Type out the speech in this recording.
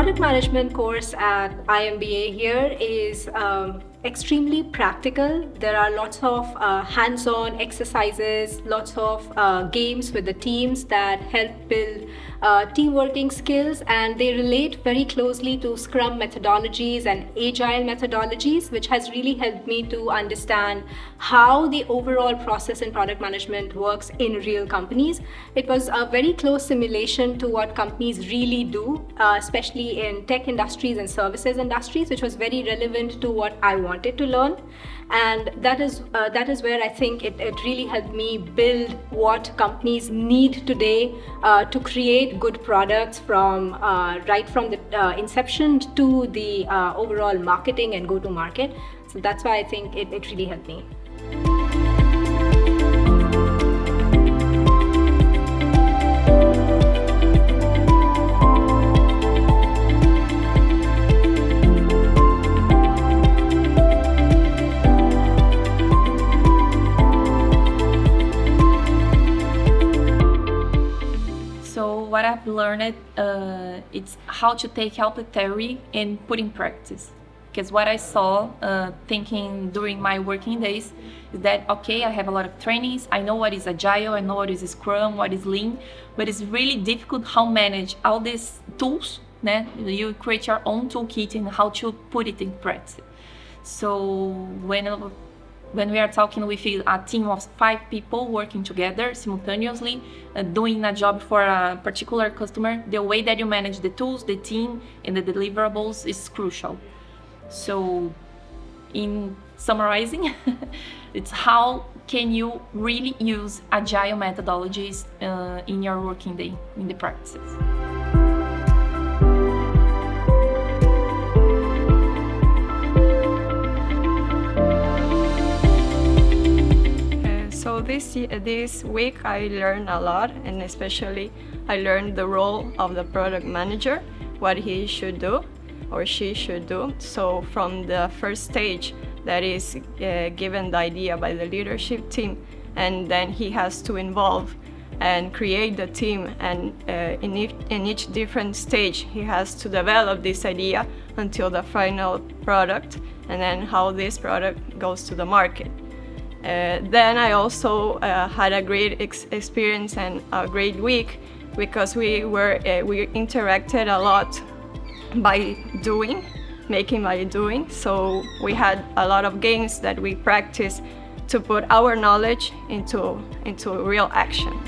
management course at IMBA here is um, extremely practical. There are lots of uh, hands-on exercises, lots of uh, games with the teams that help build uh, team working skills and they relate very closely to Scrum methodologies and Agile methodologies, which has really helped me to understand how the overall process in product management works in real companies. It was a very close simulation to what companies really do, uh, especially in tech industries and services industries, which was very relevant to what I wanted to learn and that is uh, that is where I think it, it really helped me build what companies need today uh, to create good products from uh, right from the uh, inception to the uh, overall marketing and go to market so that's why I think it, it really helped me. What I've learned uh, it's how to take out the theory and put in practice. Because what I saw uh, thinking during my working days is that, okay, I have a lot of trainings, I know what is Agile, I know what is Scrum, what is Lean, but it's really difficult how manage all these tools, né? you create your own toolkit and how to put it in practice. So when when we are talking with a team of five people working together simultaneously, uh, doing a job for a particular customer, the way that you manage the tools, the team, and the deliverables is crucial. So in summarizing, it's how can you really use agile methodologies uh, in your working day, in the practices. This, this week I learned a lot and especially I learned the role of the product manager, what he should do or she should do. So from the first stage that is uh, given the idea by the leadership team and then he has to involve and create the team and uh, in, each, in each different stage he has to develop this idea until the final product and then how this product goes to the market. Uh, then I also uh, had a great ex experience and a great week because we were uh, we interacted a lot by doing, making by doing. So we had a lot of games that we practiced to put our knowledge into into real action.